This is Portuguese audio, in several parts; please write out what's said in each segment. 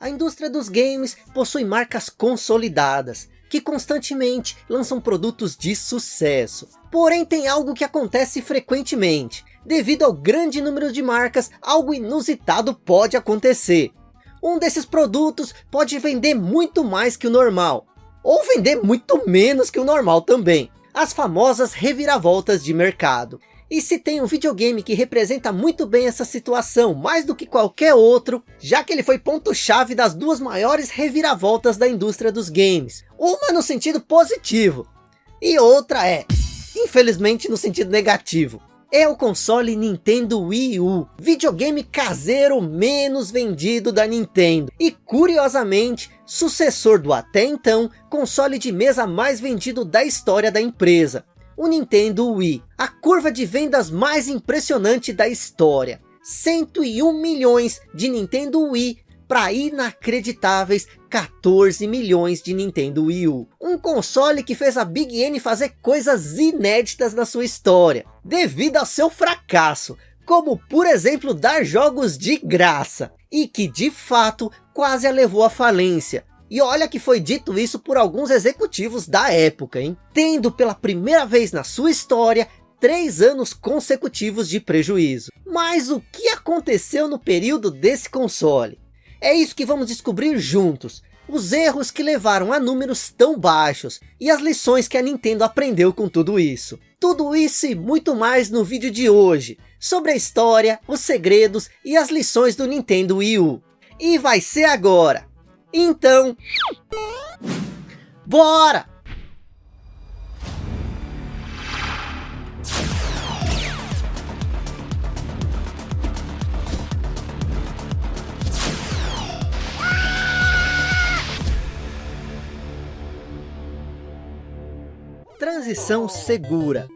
A indústria dos games possui marcas consolidadas, que constantemente lançam produtos de sucesso. Porém tem algo que acontece frequentemente. Devido ao grande número de marcas, algo inusitado pode acontecer. Um desses produtos pode vender muito mais que o normal. Ou vender muito menos que o normal também. As famosas reviravoltas de mercado. E se tem um videogame que representa muito bem essa situação, mais do que qualquer outro, já que ele foi ponto-chave das duas maiores reviravoltas da indústria dos games. Uma no sentido positivo, e outra é, infelizmente, no sentido negativo. É o console Nintendo Wii U, videogame caseiro menos vendido da Nintendo. E curiosamente, sucessor do até então, console de mesa mais vendido da história da empresa o Nintendo Wii. A curva de vendas mais impressionante da história. 101 milhões de Nintendo Wii para inacreditáveis 14 milhões de Nintendo Wii U. Um console que fez a Big N fazer coisas inéditas na sua história, devido ao seu fracasso, como por exemplo dar jogos de graça, e que de fato quase a levou à falência, e olha que foi dito isso por alguns executivos da época, hein? Tendo pela primeira vez na sua história, três anos consecutivos de prejuízo. Mas o que aconteceu no período desse console? É isso que vamos descobrir juntos. Os erros que levaram a números tão baixos e as lições que a Nintendo aprendeu com tudo isso. Tudo isso e muito mais no vídeo de hoje, sobre a história, os segredos e as lições do Nintendo Wii U. E vai ser agora, então, bora! Transição segura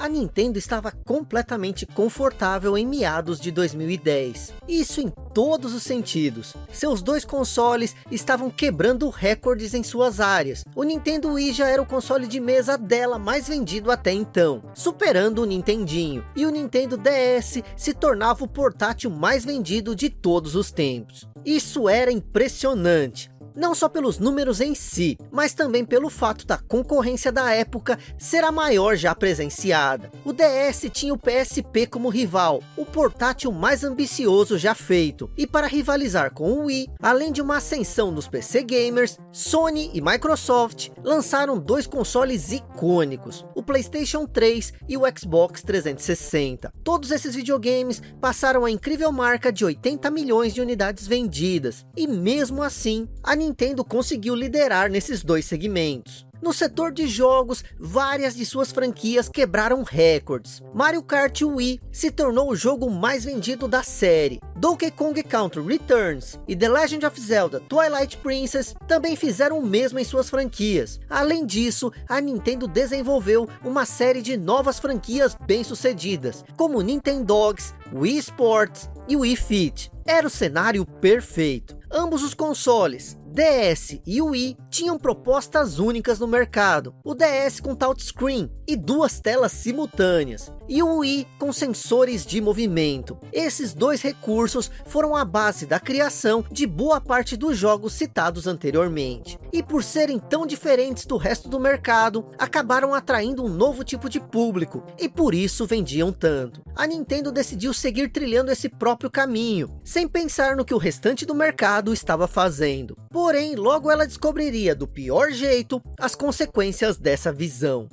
a Nintendo estava completamente confortável em meados de 2010. Isso em todos os sentidos. Seus dois consoles estavam quebrando recordes em suas áreas. O Nintendo Wii já era o console de mesa dela mais vendido até então, superando o Nintendinho. E o Nintendo DS se tornava o portátil mais vendido de todos os tempos. Isso era impressionante não só pelos números em si, mas também pelo fato da concorrência da época ser a maior já presenciada. O DS tinha o PSP como rival, o portátil mais ambicioso já feito, e para rivalizar com o Wii, além de uma ascensão nos PC gamers, Sony e Microsoft lançaram dois consoles icônicos, o Playstation 3 e o Xbox 360. Todos esses videogames passaram a incrível marca de 80 milhões de unidades vendidas, e mesmo assim, a Nintendo conseguiu liderar nesses dois segmentos. No setor de jogos, várias de suas franquias quebraram recordes. Mario Kart Wii se tornou o jogo mais vendido da série. Donkey Kong Country Returns e The Legend of Zelda Twilight Princess também fizeram o mesmo em suas franquias. Além disso, a Nintendo desenvolveu uma série de novas franquias bem-sucedidas, como Nintendogs, Wii Sports e Wii Fit. Era o cenário perfeito. Ambos os consoles, DS e Wii tinham propostas únicas no mercado. O DS com touchscreen e duas telas simultâneas. E o Wii com sensores de movimento. Esses dois recursos foram a base da criação de boa parte dos jogos citados anteriormente. E por serem tão diferentes do resto do mercado, acabaram atraindo um novo tipo de público. E por isso vendiam tanto. A Nintendo decidiu seguir trilhando esse próprio caminho, sem pensar no que o restante do mercado estava fazendo. Porém, logo ela descobriria do pior jeito as consequências dessa visão.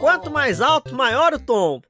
Quanto mais alto, maior o tombo.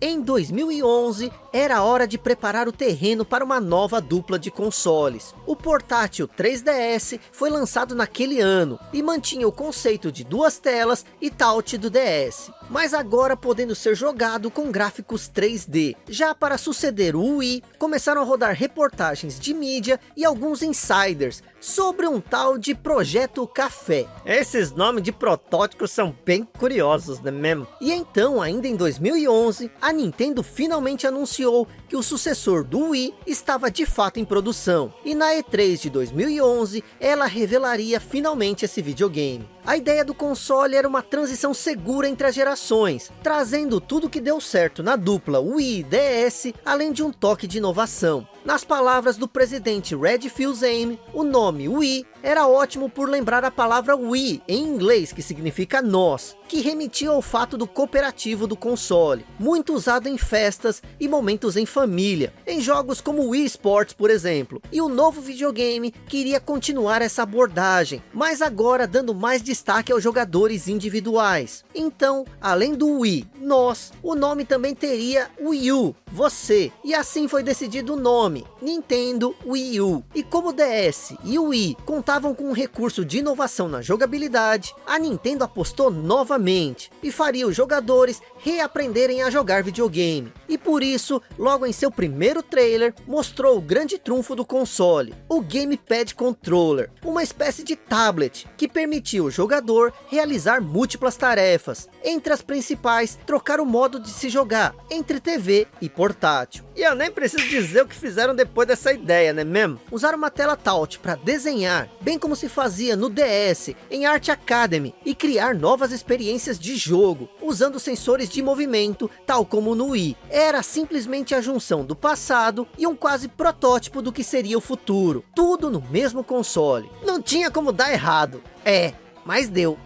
Em 2011, era hora de preparar o terreno para uma nova dupla de consoles. O portátil 3DS foi lançado naquele ano e mantinha o conceito de duas telas e touch do DS, mas agora podendo ser jogado com gráficos 3D. Já para suceder o Wii, começaram a rodar reportagens de mídia e alguns insiders sobre um tal de Projeto Café. Esses nomes de protótipos são bem curiosos, né mesmo? E então, ainda em 2011, a Nintendo finalmente anunciou que o sucessor do Wii estava de fato em produção. E na E3 de 2011, ela revelaria finalmente esse videogame. A ideia do console era uma transição segura entre as gerações, trazendo tudo que deu certo na dupla Wii e DS, além de um toque de inovação. Nas palavras do presidente Red Fils-Aime, o nome Wii era ótimo por lembrar a palavra Wii em inglês, que significa nós, que remetia ao fato do cooperativo do console, muito usado em festas e momentos em família, em jogos como Wii Sports, por exemplo. E o novo videogame queria continuar essa abordagem, mas agora dando mais destaque aos jogadores individuais. Então, além do Wii, nós, o nome também teria Wii U, você, e assim foi decidido o nome, Nintendo Wii U. E como o DS e o Wii contavam com um recurso de inovação na jogabilidade, a Nintendo apostou novamente, e faria os jogadores reaprenderem a jogar videogame. E por isso, logo em seu primeiro trailer, mostrou o grande trunfo do console, o Gamepad Controller, uma espécie de tablet, que permitiu o jogador realizar múltiplas tarefas, entre as principais, trocar o modo de se jogar, entre TV e portátil. E eu nem preciso dizer o que fizeram depois dessa ideia, né mesmo? Usaram uma tela touch para desenhar, bem como se fazia no DS, em Art Academy, e criar novas experiências de jogo, usando sensores de movimento, tal como no Wii. Era simplesmente a junção do passado e um quase protótipo do que seria o futuro. Tudo no mesmo console. Não tinha como dar errado. É, mas deu.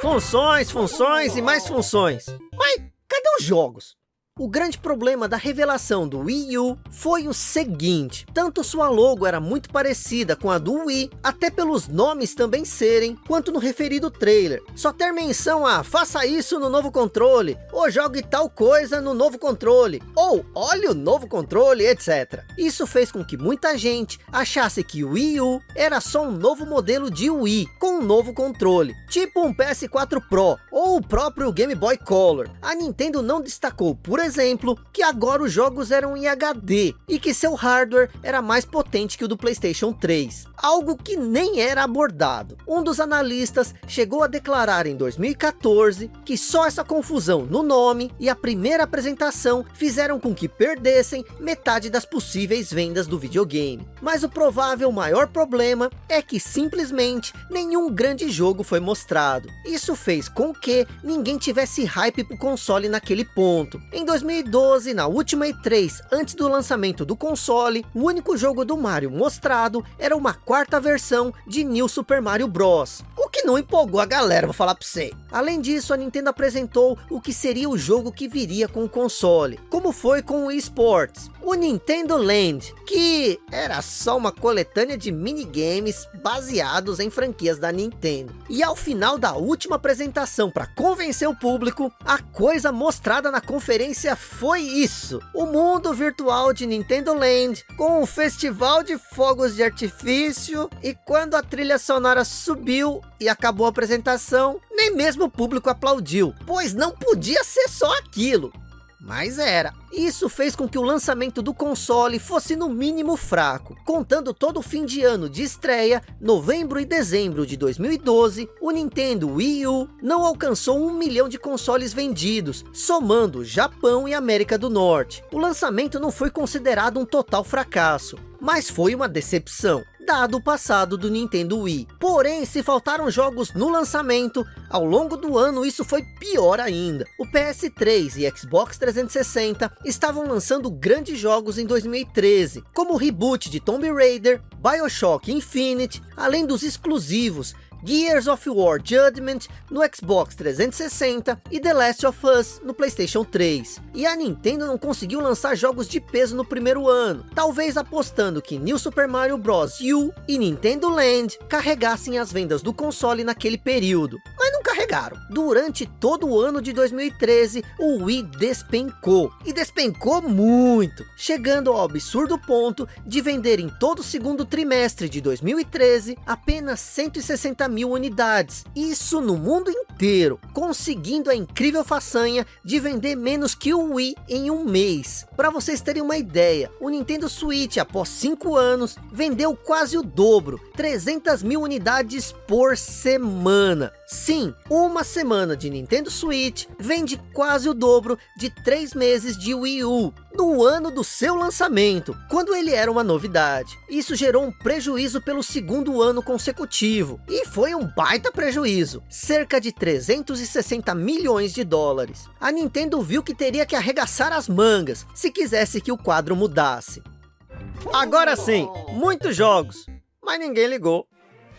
Funções, funções e mais funções. Mas cadê os jogos? O grande problema da revelação do Wii U foi o seguinte, tanto sua logo era muito parecida com a do Wii, até pelos nomes também serem, quanto no referido trailer. Só ter menção a faça isso no novo controle, ou jogue tal coisa no novo controle, ou olhe o novo controle, etc. Isso fez com que muita gente achasse que o Wii U era só um novo modelo de Wii, com um novo controle, tipo um PS4 Pro, ou o próprio Game Boy Color. A Nintendo não destacou por exemplo, que agora os jogos eram em HD e que seu hardware era mais potente que o do Playstation 3, algo que nem era abordado. Um dos analistas chegou a declarar em 2014 que só essa confusão no nome e a primeira apresentação fizeram com que perdessem metade das possíveis vendas do videogame. Mas o provável maior problema é que simplesmente nenhum grande jogo foi mostrado. Isso fez com que ninguém tivesse hype pro console naquele ponto. Em 2012, na última E3, antes do lançamento do console, o único jogo do Mario mostrado era uma quarta versão de New Super Mario Bros. O que não empolgou a galera, vou falar pra você. Além disso, a Nintendo apresentou o que seria o jogo que viria com o console, como foi com o eSports, o Nintendo Land, que era só uma coletânea de minigames baseados em franquias da Nintendo. E ao final da última apresentação para convencer o público, a coisa mostrada na conferência foi isso. O mundo virtual de Nintendo Land, com um festival de fogos de artifício, e quando a trilha sonora subiu e acabou a apresentação, nem mesmo o público aplaudiu, pois não podia ser só aquilo mas era. Isso fez com que o lançamento do console fosse no mínimo fraco. Contando todo o fim de ano de estreia, novembro e dezembro de 2012, o Nintendo Wii U não alcançou um milhão de consoles vendidos, somando Japão e América do Norte. O lançamento não foi considerado um total fracasso, mas foi uma decepção dado o passado do Nintendo Wii. Porém, se faltaram jogos no lançamento, ao longo do ano isso foi pior ainda. O PS3 e Xbox 360 estavam lançando grandes jogos em 2013, como o reboot de Tomb Raider, Bioshock Infinite, além dos exclusivos Gears of War Judgment no Xbox 360 e The Last of Us no Playstation 3. E a Nintendo não conseguiu lançar jogos de peso no primeiro ano, talvez apostando que New Super Mario Bros. U e Nintendo Land carregassem as vendas do console naquele período. Mas não carregaram. Durante todo o ano de 2013, o Wii despencou. E despencou muito, chegando ao absurdo ponto de vender em todo o segundo trimestre de 2013 apenas 160 mil unidades, isso no mundo inteiro, conseguindo a incrível façanha de vender menos que o Wii em um mês. Para vocês terem uma ideia, o Nintendo Switch após 5 anos vendeu quase o dobro, 300 mil unidades por semana. Sim, uma semana de Nintendo Switch vende quase o dobro de três meses de Wii U, no ano do seu lançamento, quando ele era uma novidade. Isso gerou um prejuízo pelo segundo ano consecutivo, e foi um baita prejuízo, cerca de 360 milhões de dólares. A Nintendo viu que teria que arregaçar as mangas, se quisesse que o quadro mudasse. Agora sim, muitos jogos, mas ninguém ligou.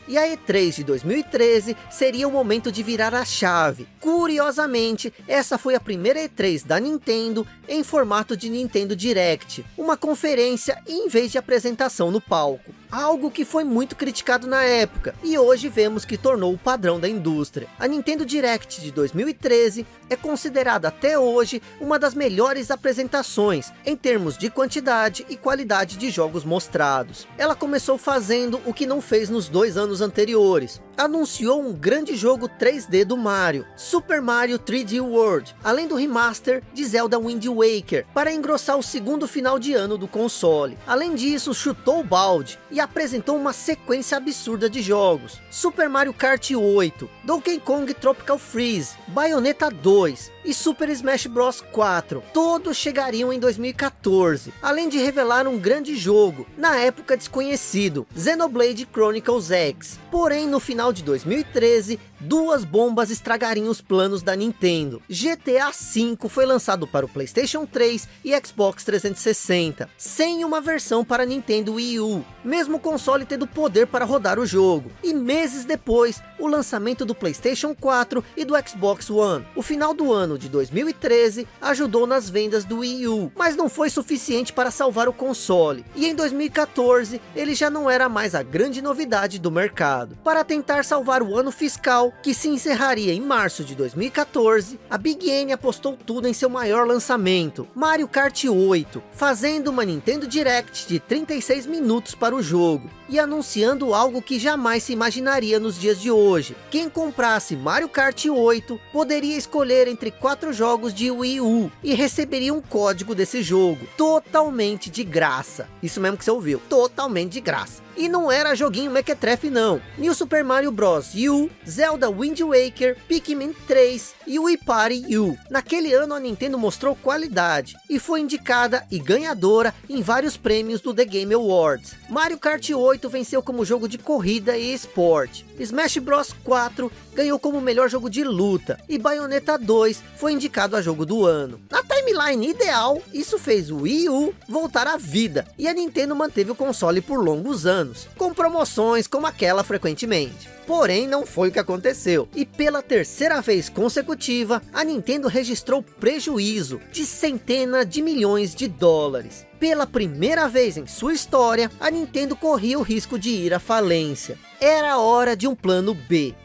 E a E3 de 2013 seria o momento de virar a chave. Curiosamente, essa foi a primeira E3 da Nintendo em formato de Nintendo Direct, uma conferência em vez de apresentação no palco algo que foi muito criticado na época, e hoje vemos que tornou o padrão da indústria. A Nintendo Direct de 2013 é considerada até hoje uma das melhores apresentações, em termos de quantidade e qualidade de jogos mostrados. Ela começou fazendo o que não fez nos dois anos anteriores, anunciou um grande jogo 3D do Mario, Super Mario 3D World, além do remaster de Zelda Wind Waker, para engrossar o segundo final de ano do console. Além disso, chutou o balde e apresentou uma sequência absurda de jogos. Super Mario Kart 8, Donkey Kong Tropical Freeze, Bayonetta 2 e Super Smash Bros 4. Todos chegariam em 2014, além de revelar um grande jogo, na época desconhecido, Xenoblade Chronicles X. Porém, no final de 2013, duas bombas estragariam os planos da Nintendo. GTA V foi lançado para o Playstation 3 e Xbox 360, sem uma versão para Nintendo Wii U, mesmo o console tendo poder para rodar o jogo. E meses depois, o lançamento do Playstation 4 e do Xbox One. O final do ano de 2013 ajudou nas vendas do Wii U, mas não foi suficiente para salvar o console. E em 2014, ele já não era mais a grande novidade do mercado. Para tentar salvar o ano fiscal, que se encerraria em março de 2014, a Big N apostou tudo em seu maior lançamento, Mario Kart 8, fazendo uma Nintendo Direct de 36 minutos para o jogo, e anunciando algo que jamais se imaginaria nos dias de hoje. Quem comprasse Mario Kart 8, poderia escolher entre quatro jogos de Wii U, e receberia um código desse jogo, totalmente de graça. Isso mesmo que você ouviu, totalmente de graça. E não era joguinho mequetrefe não. New Super Mario Bros. U, Zelda Wind Waker, Pikmin 3 e Wii Party U. Naquele ano a Nintendo mostrou qualidade e foi indicada e ganhadora em vários prêmios do The Game Awards. Mario Kart 8 venceu como jogo de corrida e esporte. Smash Bros 4 ganhou como melhor jogo de luta. E Bayonetta 2 foi indicado a jogo do ano. Na timeline ideal, isso fez o Wii U voltar à vida. E a Nintendo manteve o console por longos anos. Com promoções como aquela frequentemente. Porém, não foi o que aconteceu. E pela terceira vez consecutiva, a Nintendo registrou prejuízo de centenas de milhões de dólares. Pela primeira vez em sua história, a Nintendo corria o risco de ir à falência. Era hora de um plano B.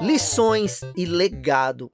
Lições e legado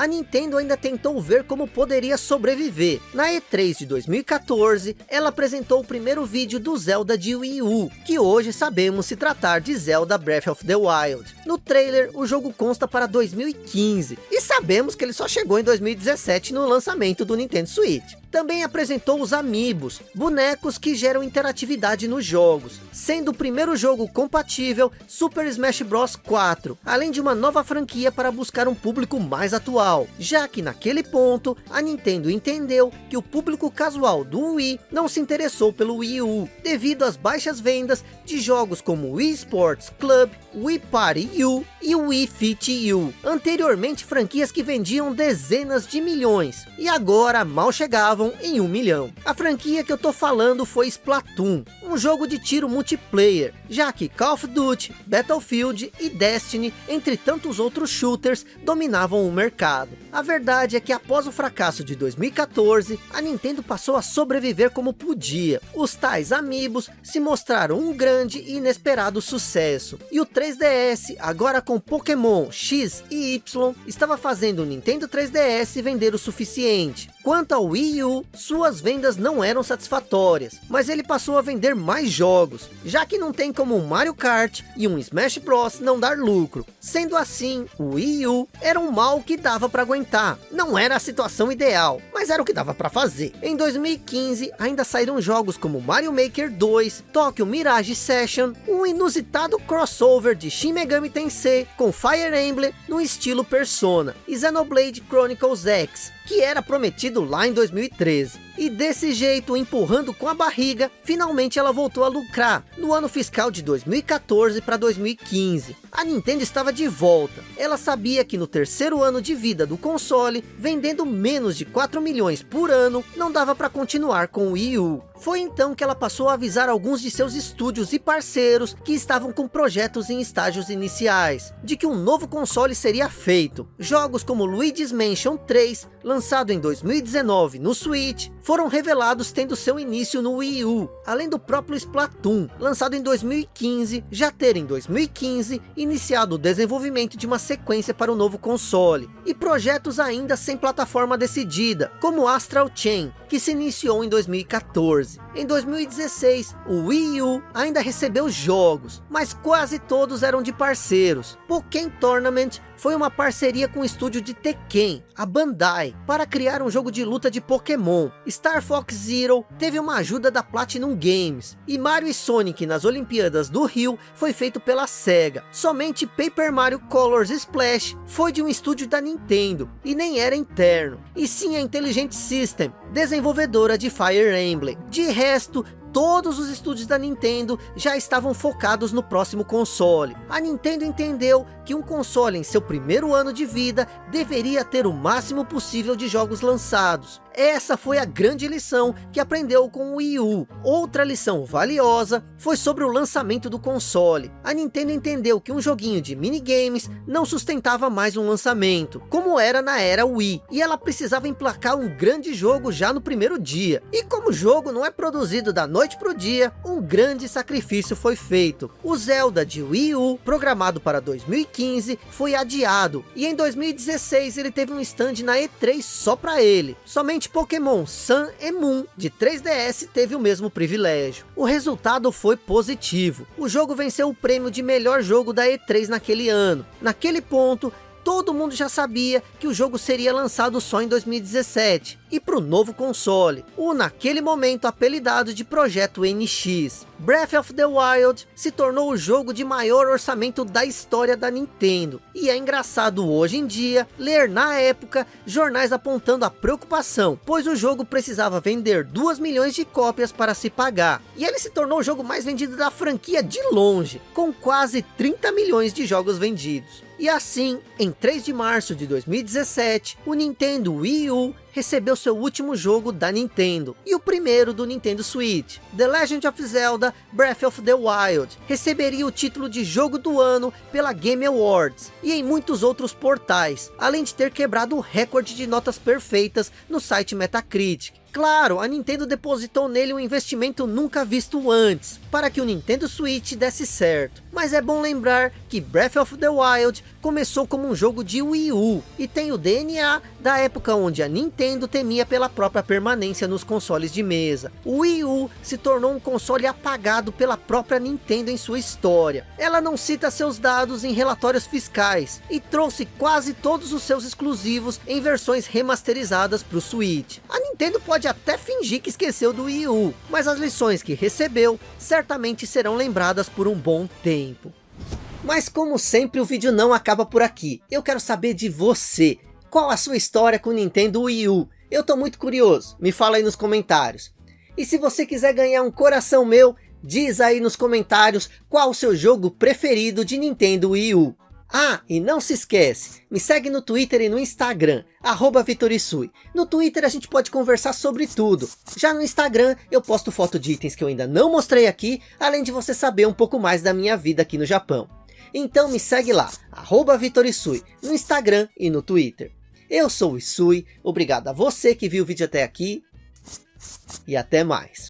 a Nintendo ainda tentou ver como poderia sobreviver. Na E3 de 2014, ela apresentou o primeiro vídeo do Zelda de Wii U, que hoje sabemos se tratar de Zelda Breath of the Wild. No trailer, o jogo consta para 2015, e sabemos que ele só chegou em 2017 no lançamento do Nintendo Switch. Também apresentou os Amiibos, bonecos que geram interatividade nos jogos, sendo o primeiro jogo compatível Super Smash Bros. 4, além de uma nova franquia para buscar um público mais atual, já que naquele ponto, a Nintendo entendeu que o público casual do Wii não se interessou pelo Wii U, devido às baixas vendas de jogos como Wii Sports Club, Wii Party U e Wii Fit U, anteriormente franquias que vendiam dezenas de milhões, e agora mal chegavam estavam em um milhão. A franquia que eu tô falando foi Splatoon, um jogo de tiro multiplayer, já que Call of Duty, Battlefield e Destiny, entre tantos outros shooters, dominavam o mercado. A verdade é que após o fracasso de 2014, a Nintendo passou a sobreviver como podia. Os tais Amiibos se mostraram um grande e inesperado sucesso. E o 3DS, agora com Pokémon X e Y, estava fazendo o Nintendo 3DS vender o suficiente. Quanto ao Wii U, U, suas vendas não eram satisfatórias, mas ele passou a vender mais jogos, já que não tem como um Mario Kart e um Smash Bros não dar lucro. Sendo assim, o Wii U era um mal que dava para aguentar. Não era a situação ideal, mas era o que dava para fazer. Em 2015, ainda saíram jogos como Mario Maker 2, Tokyo Mirage Session, um inusitado crossover de Shin Megami Tensei com Fire Emblem no estilo Persona, e Xenoblade Chronicles X, que era prometido lá em 2013. E desse jeito, empurrando com a barriga, finalmente ela voltou a lucrar, no ano fiscal de 2014 para 2015. A Nintendo estava de volta. Ela sabia que no terceiro ano de vida do console, vendendo menos de 4 milhões por ano, não dava para continuar com o Wii U. Foi então que ela passou a avisar alguns de seus estúdios e parceiros que estavam com projetos em estágios iniciais, de que um novo console seria feito. Jogos como Luigi's Mansion 3, lançado em 2019 no Switch, foram revelados tendo seu início no Wii U, além do próprio Splatoon, lançado em 2015, já ter em 2015 iniciado o desenvolvimento de uma sequência para o novo console, e projetos ainda sem plataforma decidida, como Astral Chain, que se iniciou em 2014. Em 2016, o Wii U ainda recebeu jogos, mas quase todos eram de parceiros. Pokémon Tournament foi uma parceria com o estúdio de Tekken, a Bandai, para criar um jogo de luta de Pokémon. Star Fox Zero teve uma ajuda da Platinum Games, e Mario e Sonic nas Olimpíadas do Rio foi feito pela SEGA. Somente Paper Mario Colors Splash foi de um estúdio da Nintendo, e nem era interno, e sim a Intelligent System, desenvolvedora de Fire Emblem. De resto, todos os estúdios da Nintendo já estavam focados no próximo console. A Nintendo entendeu que um console em seu primeiro ano de vida deveria ter o máximo possível de jogos lançados. Essa foi a grande lição que aprendeu com o Wii U. Outra lição valiosa foi sobre o lançamento do console. A Nintendo entendeu que um joguinho de minigames não sustentava mais um lançamento, como era na era Wii, e ela precisava emplacar um grande jogo já no primeiro dia. E como o jogo não é produzido da noite para o dia, um grande sacrifício foi feito. O Zelda de Wii U, programado para 2015, foi adiado, e em 2016 ele teve um stand na E3 só para ele. Pokémon Sun e Moon de 3DS teve o mesmo privilégio. O resultado foi positivo. O jogo venceu o prêmio de melhor jogo da E3 naquele ano. Naquele ponto, todo mundo já sabia que o jogo seria lançado só em 2017 e para o novo console, o naquele momento apelidado de Projeto NX. Breath of the Wild se tornou o jogo de maior orçamento da história da Nintendo. E é engraçado hoje em dia ler na época jornais apontando a preocupação, pois o jogo precisava vender 2 milhões de cópias para se pagar. E ele se tornou o jogo mais vendido da franquia de longe, com quase 30 milhões de jogos vendidos. E assim, em 3 de março de 2017, o Nintendo Wii U recebeu seu último jogo da Nintendo, e o primeiro do Nintendo Switch. The Legend of Zelda Breath of the Wild receberia o título de jogo do ano pela Game Awards, e em muitos outros portais, além de ter quebrado o recorde de notas perfeitas no site Metacritic. Claro, a Nintendo depositou nele um investimento nunca visto antes, para que o Nintendo Switch desse certo. Mas é bom lembrar que Breath of the Wild começou como um jogo de Wii U, e tem o DNA da época onde a Nintendo temia pela própria permanência nos consoles de mesa. O Wii U se tornou um console apagado pela própria Nintendo em sua história. Ela não cita seus dados em relatórios fiscais, e trouxe quase todos os seus exclusivos em versões remasterizadas para o Switch. A Nintendo pode até fingir que esqueceu do Wii U, mas as lições que recebeu certamente serão lembradas por um bom tempo. Mas como sempre o vídeo não acaba por aqui. Eu quero saber de você. Qual a sua história com o Nintendo Wii U? Eu tô muito curioso. Me fala aí nos comentários. E se você quiser ganhar um coração meu, diz aí nos comentários qual o seu jogo preferido de Nintendo Wii U. Ah, e não se esquece, me segue no Twitter e no Instagram, arroba Vitorisui. No Twitter a gente pode conversar sobre tudo. Já no Instagram eu posto foto de itens que eu ainda não mostrei aqui, além de você saber um pouco mais da minha vida aqui no Japão. Então me segue lá, arroba Vitorisui, no Instagram e no Twitter. Eu sou o Isui, obrigado a você que viu o vídeo até aqui, e até mais.